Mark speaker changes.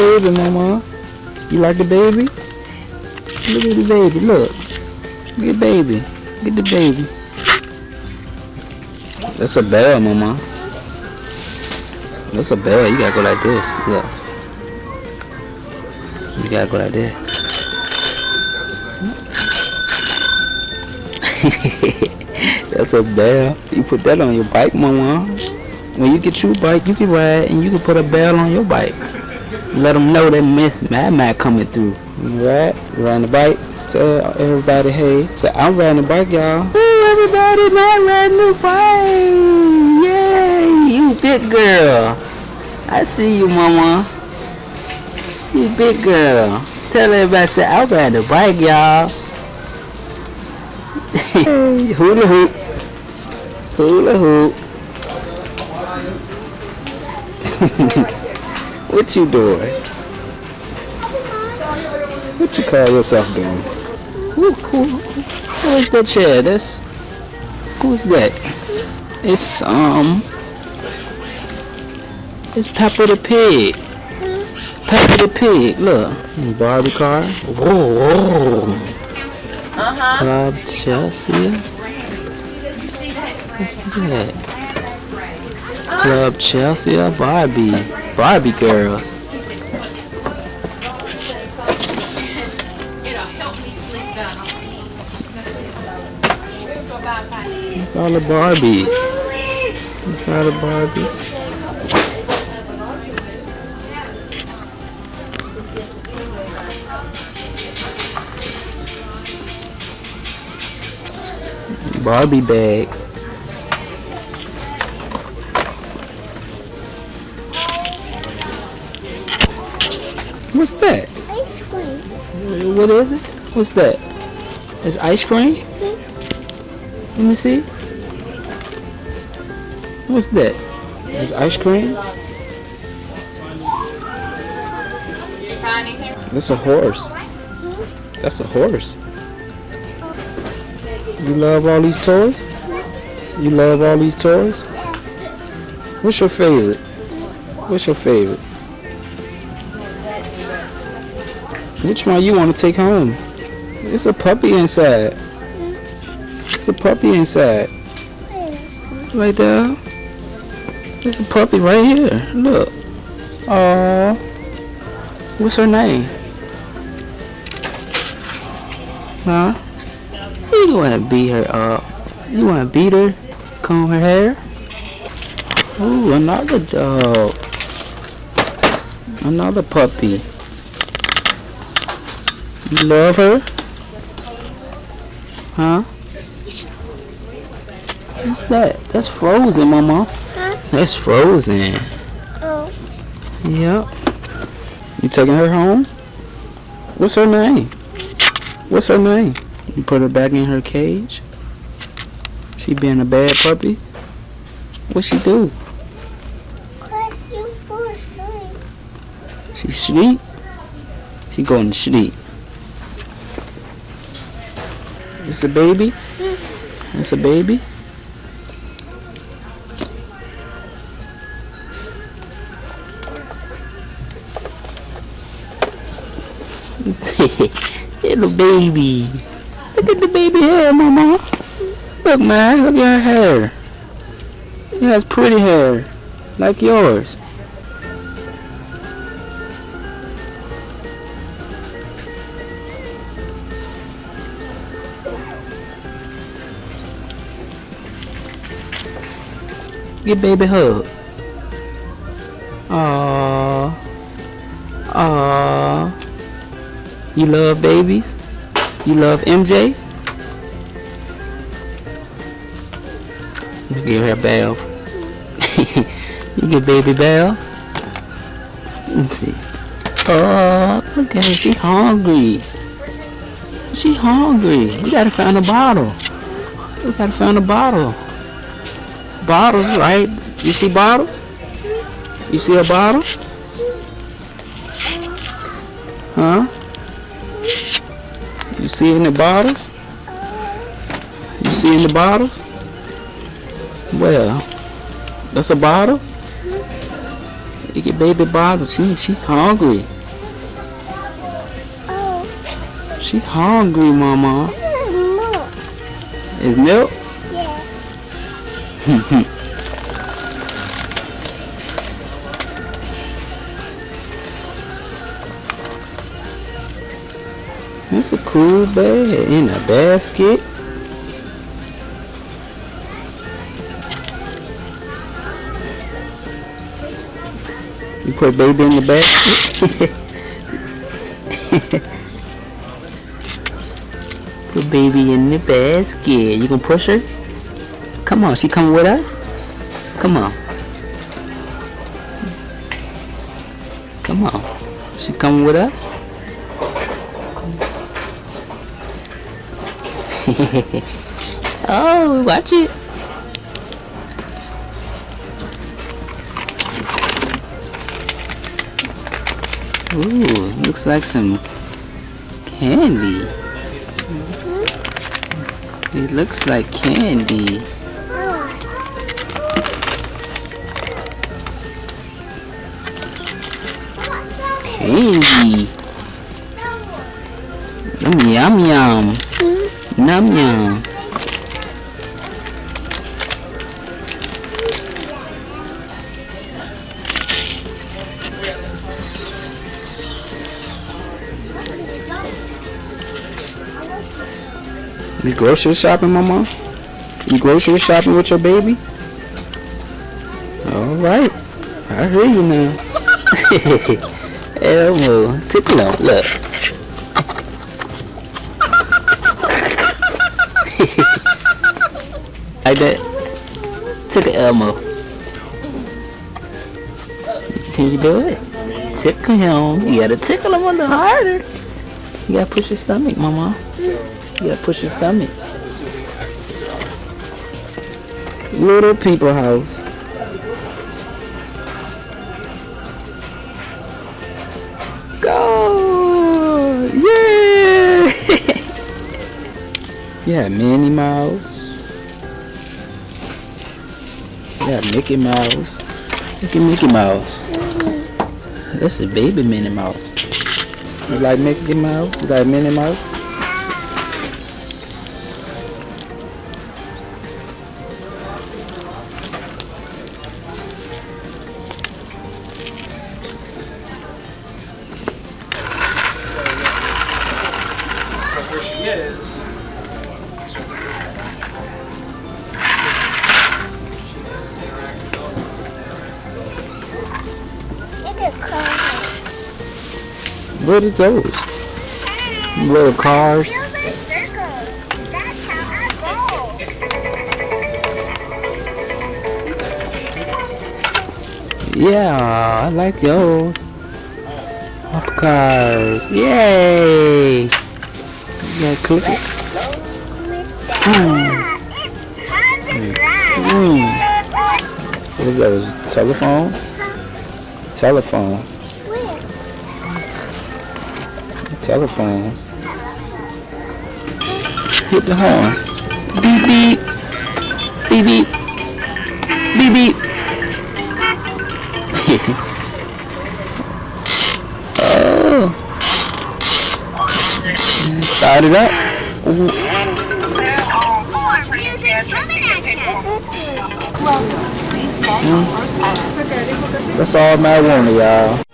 Speaker 1: baby, mama. You like the baby? Look at the baby, look. At baby. At the baby. That's a bell, mama. That's a bell. You gotta go like this. Look. You gotta go like this. That's a bell. You put that on your bike, mama. When you get your bike, you can ride and you can put a bell on your bike. Let them know that Miss Mad Mad coming through. Right, you the bike. Tell everybody, hey, say I'm riding the bike, y'all. Hey, everybody, man, riding the bike. Yay, you big girl. I see you, mama. You big girl. Tell everybody, say I'm riding the bike, y'all. hula hoop. Hula hoop. What you doing? What you call yourself doing? Who, who, who is that chair? That's who's that? It's um, it's Peppa the pig. Peppa the pig. Look, Barbie car. Whoa, whoa.
Speaker 2: Uh-huh.
Speaker 1: Club Chelsea. What's that? Club Chelsea or Barbie? Barbie girls. Look all the Barbies. These are the Barbies. Barbie bags. What's that?
Speaker 3: Ice cream.
Speaker 1: What is it? What's that? It's ice cream? Mm-hmm. Let me see. What's that? It's ice cream? That's a horse. Mm-hmm. That's a horse. You love all these toys? Mm-hmm. You love all these toys? What's your favorite? What's your favorite? Which one you want to take home? It's a puppy inside. It's a puppy inside. Right there. There's a puppy right here. Look. Oh. What's her name? Huh? You wanna beat her up? You wanna beat her? Comb her hair? Ooh, another dog. Another puppy. Love her? Huh? What's that? That's frozen, mama.
Speaker 3: Huh?
Speaker 1: That's frozen.
Speaker 3: Oh.
Speaker 1: Yep. You taking her home? What's her name? What's her name? You put her back in her cage? She being a bad puppy? What she do?
Speaker 3: Cause you fall asleep.
Speaker 1: She sleep? She going to sleep. It's a baby? It's a baby? Little baby. Look at the baby hair, mama. Look, man. Look at her hair. She has pretty hair. Like yours. Give baby hug. Aww. Aww. You love babies? You love MJ? You give her a bell. you give baby bell. Let me see. Oh, look at her. She hungry. She hungry. We gotta find a bottle. We gotta find a bottle. Bottles, right? You see bottles? You see a bottle? Huh? You see in the bottles? You see in the bottles? Well, that's a bottle? Look at baby bottle. She she hungry. She hungry, mama.
Speaker 3: is milk.
Speaker 1: It's a cool bag in a basket. You put baby in the basket. put baby in the basket. You gonna push her? Come on, she coming with us? Come on. Come on. She coming with us? oh, watch it. Ooh, looks like some candy. It looks like candy. Candy. Yum yum yums. Num yums. You grocery shopping, mama? You grocery shopping with your baby? All right, I hear you now. Elmo, tickle him, look. like that. Tickle Elmo. Can you do it? Tickle him. You gotta tickle him a little harder. You gotta push his stomach, mama. You gotta push his stomach. Little people house. Yeah, Minnie Mouse. Yeah, Mickey Mouse. Look at Mickey Mouse. That's a baby Minnie Mouse. You like Mickey Mouse? You like Minnie Mouse? What are those? Little cars.
Speaker 3: That's how I roll.
Speaker 1: Yeah, I like those. Of cars. Yay! Yeah, click it. Mm. Mm. What are those? Telephones? Telephones. Telephones. Hit the horn. Beep beep. Beep beep. Beep beep. oh. Start it up. Ooh. That's all marijuana, y'all.